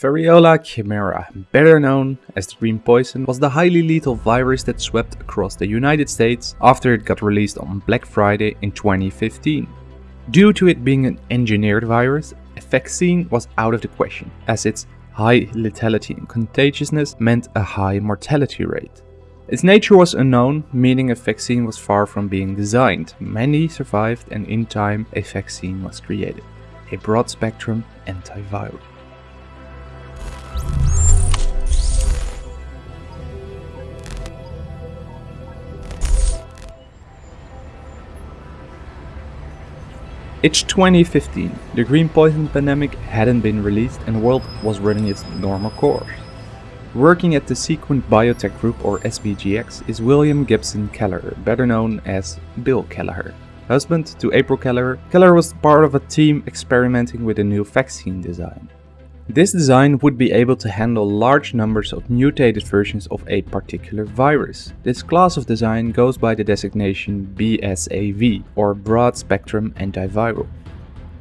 Variola chimera, better known as the green poison, was the highly lethal virus that swept across the United States after it got released on Black Friday in 2015. Due to it being an engineered virus, a vaccine was out of the question, as its high lethality and contagiousness meant a high mortality rate. Its nature was unknown, meaning a vaccine was far from being designed. Many survived and in time a vaccine was created. A broad-spectrum antiviral. It's 2015. The green poison pandemic hadn't been released and the world was running its normal course. Working at the Sequent Biotech Group or SBGX is William Gibson Kelleher, better known as Bill Kelleher. Husband to April Kelleher, Kelleher was part of a team experimenting with a new vaccine design. This design would be able to handle large numbers of mutated versions of a particular virus. This class of design goes by the designation BSAV or Broad Spectrum Antiviral.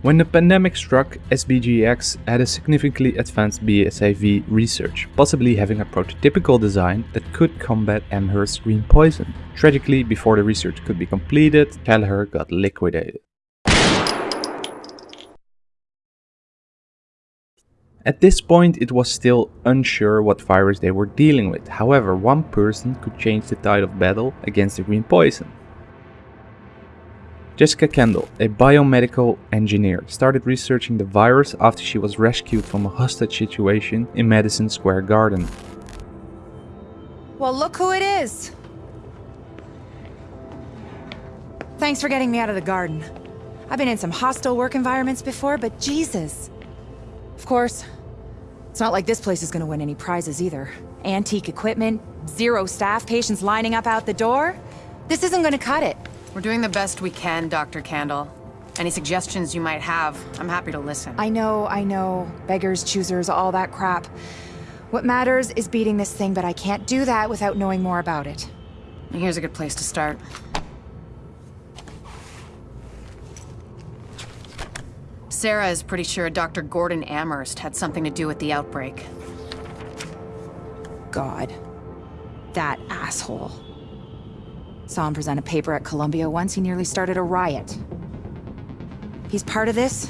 When the pandemic struck, SBGX had a significantly advanced BSAV research, possibly having a prototypical design that could combat Amherst green poison. Tragically, before the research could be completed, Kelleher got liquidated. At this point it was still unsure what virus they were dealing with, however one person could change the tide of battle against the green poison. Jessica Kandel, a biomedical engineer, started researching the virus after she was rescued from a hostage situation in Madison Square Garden. Well, look who it is! Thanks for getting me out of the garden. I've been in some hostile work environments before, but Jesus. Of course, it's not like this place is gonna win any prizes either. Antique equipment, zero staff, patients lining up out the door. This isn't gonna cut it. We're doing the best we can, Dr. Kandel. Any suggestions you might have, I'm happy to listen. I know, I know. Beggars, choosers, all that crap. What matters is beating this thing, but I can't do that without knowing more about it. Here's a good place to start. Sarah is pretty sure Dr. Gordon Amherst had something to do with the outbreak. God. That asshole. Saw him present a paper at Columbia once, he nearly started a riot. He's part of this?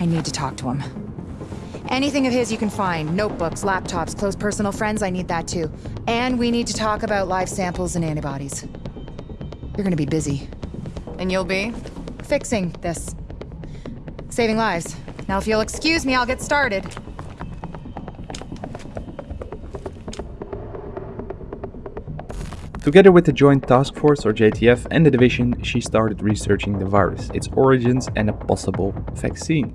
I need to talk to him. Anything of his you can find. Notebooks, laptops, close personal friends, I need that too. And we need to talk about live samples and antibodies. You're gonna be busy. And you'll be? Fixing this saving lives. Now if you'll excuse me, I'll get started. Together with the Joint Task Force or JTF and the division, she started researching the virus, its origins and a possible vaccine.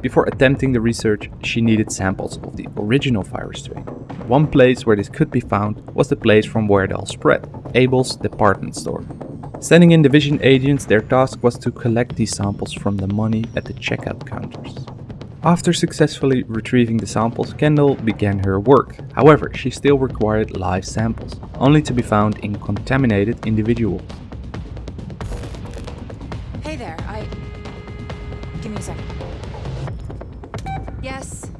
Before attempting the research, she needed samples of the original virus strain. One place where this could be found was the place from where it all spread, Abel's department store. Sending in division agents, their task was to collect these samples from the money at the checkout counters. After successfully retrieving the samples, Kandel began her work. However, she still required live samples, only to be found in contaminated individuals. Hey there, I... Give me a second. Yes?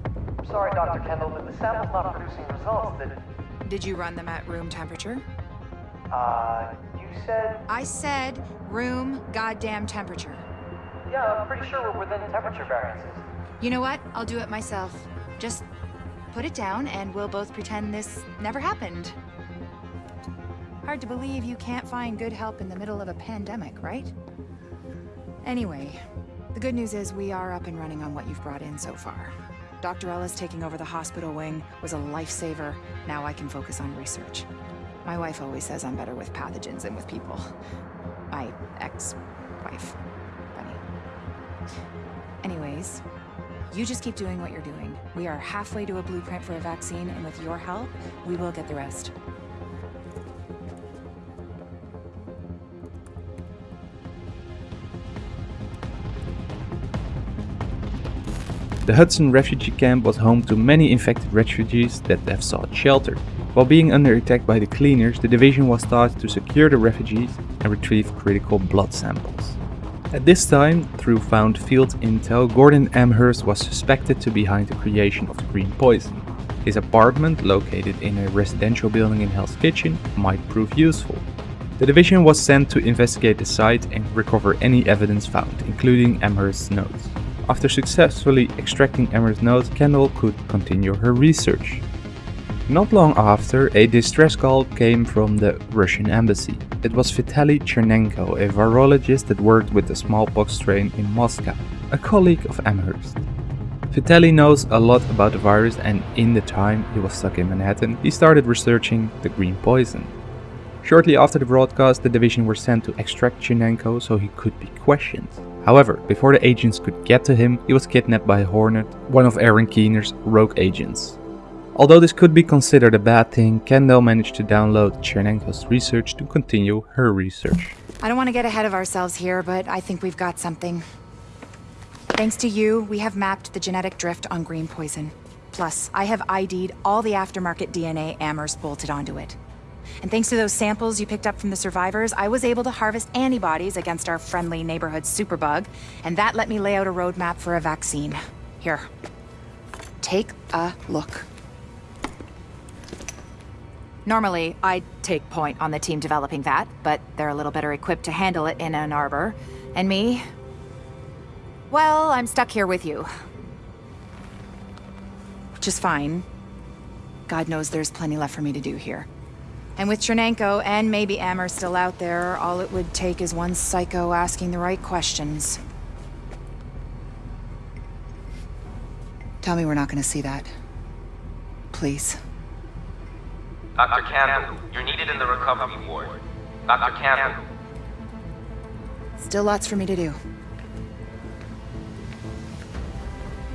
Sorry, Dr. Kandel, but the sample's not producing results that... Did you run them at room temperature? Uh, said? I said room goddamn temperature. Yeah, I'm pretty sure we're within temperature variances. You know what? I'll do it myself. Just put it down and we'll both pretend this never happened. Hard to believe you can't find good help in the middle of a pandemic, right? Anyway, the good news is we are up and running on what you've brought in so far. Dr. Ellis taking over the hospital wing was a lifesaver. Now I can focus on research. My wife always says I'm better with pathogens than with people. My ex-wife. Funny. Anyways, you just keep doing what you're doing. We are halfway to a blueprint for a vaccine, and with your help, we will get the rest. The Hudson refugee camp was home to many infected refugees that have sought shelter. While being under attack by the cleaners, the division was tasked to secure the refugees and retrieve critical blood samples. At this time, through found field intel, Gordon Amherst was suspected to be behind the creation of the green poison. His apartment, located in a residential building in Hell's Kitchen, might prove useful. The division was sent to investigate the site and recover any evidence found, including Amherst's notes. After successfully extracting Amherst's notes, Kandel could continue her research. Not long after, a distress call came from the Russian embassy. It was Vitaly Chernenko, a virologist that worked with the smallpox strain in Moscow, a colleague of Amherst. Vitaly knows a lot about the virus and in the time he was stuck in Manhattan, he started researching the green poison. Shortly after the broadcast, the division were sent to extract Chernenko so he could be questioned. However, before the agents could get to him, he was kidnapped by Hornet, one of Aaron Keener's rogue agents. Although this could be considered a bad thing, Kandel managed to download Chernenko's research to continue her research. I don't want to get ahead of ourselves here, but I think we've got something. Thanks to you, we have mapped the genetic drift on green poison. Plus, I have ID'd all the aftermarket DNA Amherst bolted onto it. And thanks to those samples you picked up from the survivors, I was able to harvest antibodies against our friendly neighborhood superbug, and that let me lay out a roadmap for a vaccine. Here. Take a look. Normally, I'd take point on the team developing that, but they're a little better equipped to handle it in Ann Arbor. And me? Well, I'm stuck here with you. Which is fine. God knows there's plenty left for me to do here. And with Chernenko and maybe Amherst still out there, all it would take is one psycho asking the right questions. Tell me we're not gonna see that. Please. Dr. Campbell, you're needed in the recovery ward. Dr. Campbell. Still lots for me to do.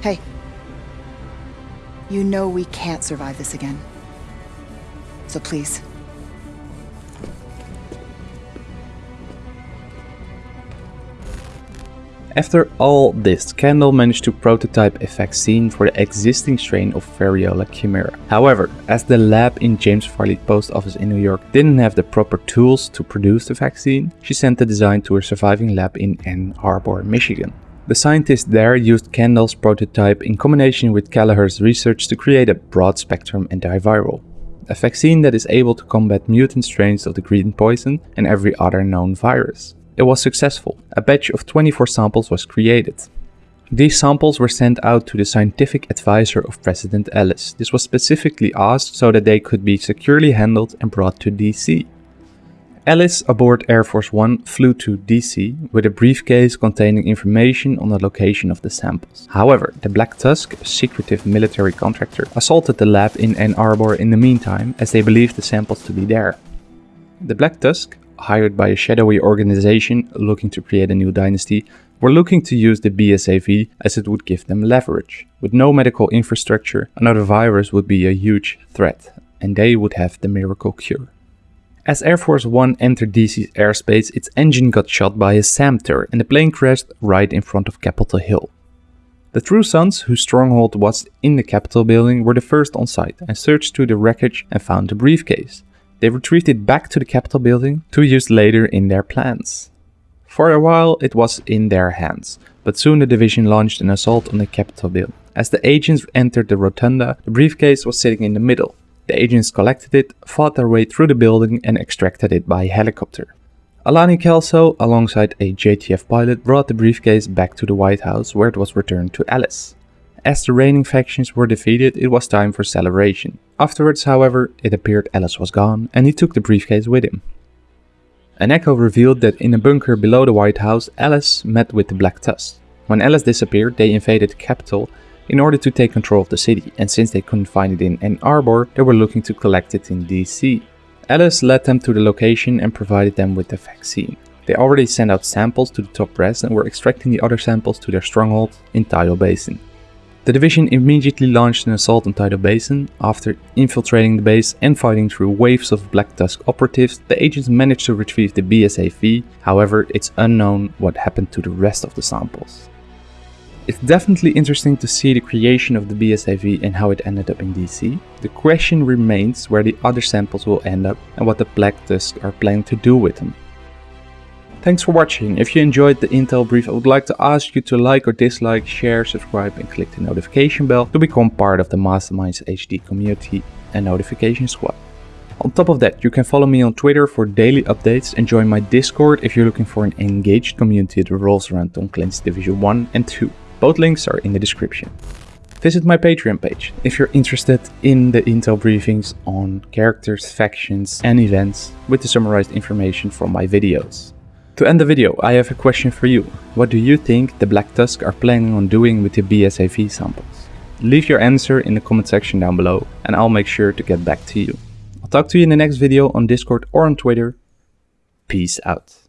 Hey. You know we can't survive this again. So please. After all this, Kandel managed to prototype a vaccine for the existing strain of Variola chimera. However, as the lab in James Farley post office in New York didn't have the proper tools to produce the vaccine, she sent the design to her surviving lab in Ann Arbor, Michigan. The scientists there used Kandel's prototype in combination with Kelleher's research to create a broad-spectrum antiviral. A vaccine that is able to combat mutant strains of the green poison and every other known virus. It was successful. A batch of 24 samples was created. These samples were sent out to the scientific advisor of President Ellis. This was specifically asked so that they could be securely handled and brought to DC. Ellis aboard Air Force One flew to DC with a briefcase containing information on the location of the samples. However, the Black Tusk, a secretive military contractor, assaulted the lab in Ann Arbor in the meantime as they believed the samples to be there. The Black Tusk hired by a shadowy organization looking to create a new dynasty, were looking to use the BSAV as it would give them leverage. With no medical infrastructure, another virus would be a huge threat, and they would have the miracle cure. As Air Force One entered DC's airspace, its engine got shot by a SAMTER and the plane crashed right in front of Capitol Hill. The True Sons, whose stronghold was in the Capitol building, were the first on site and searched through the wreckage and found the briefcase. They retrieved it back to the Capitol building two years later in their plans. For a while it was in their hands, but soon the division launched an assault on the Capitol building. As the agents entered the rotunda, the briefcase was sitting in the middle. The agents collected it, fought their way through the building and extracted it by helicopter. Alani Kelso, alongside a JTF pilot, brought the briefcase back to the White House where it was returned to Ellis. As the reigning factions were defeated, it was time for celebration. Afterwards, however, it appeared Ellis was gone and he took the briefcase with him. An echo revealed that in a bunker below the White House, Ellis met with the Black Tusk. When Ellis disappeared, they invaded the capital in order to take control of the city, and since they couldn't find it in Ann Arbor, they were looking to collect it in DC. Ellis led them to the location and provided them with the vaccine. They already sent out samples to the top brass and were extracting the other samples to their stronghold in Tidal Basin. The division immediately launched an assault on Tidal Basin. After infiltrating the base and fighting through waves of Black Tusk operatives, the agents managed to retrieve the BSAV, however it's unknown what happened to the rest of the samples. It's definitely interesting to see the creation of the BSAV and how it ended up in DC. The question remains where the other samples will end up and what the Black Tusk are planning to do with them. Thanks for watching. If you enjoyed the Intel brief, I would like to ask you to like or dislike, share, subscribe and click the notification bell to become part of the Masterminds HD community and notification squad. On top of that, you can follow me on Twitter for daily updates and join my Discord if you're looking for an engaged community that revolves around Tom Clancy's Division 1 and 2. Both links are in the description. Visit my Patreon page if you're interested in the intel briefings on characters, factions and events with the summarized information from my videos. To end the video, I have a question for you. What do you think the Black Tusk are planning on doing with the BSAV samples? Leave your answer in the comment section down below and I'll make sure to get back to you. I'll talk to you in the next video on Discord or on Twitter. Peace out.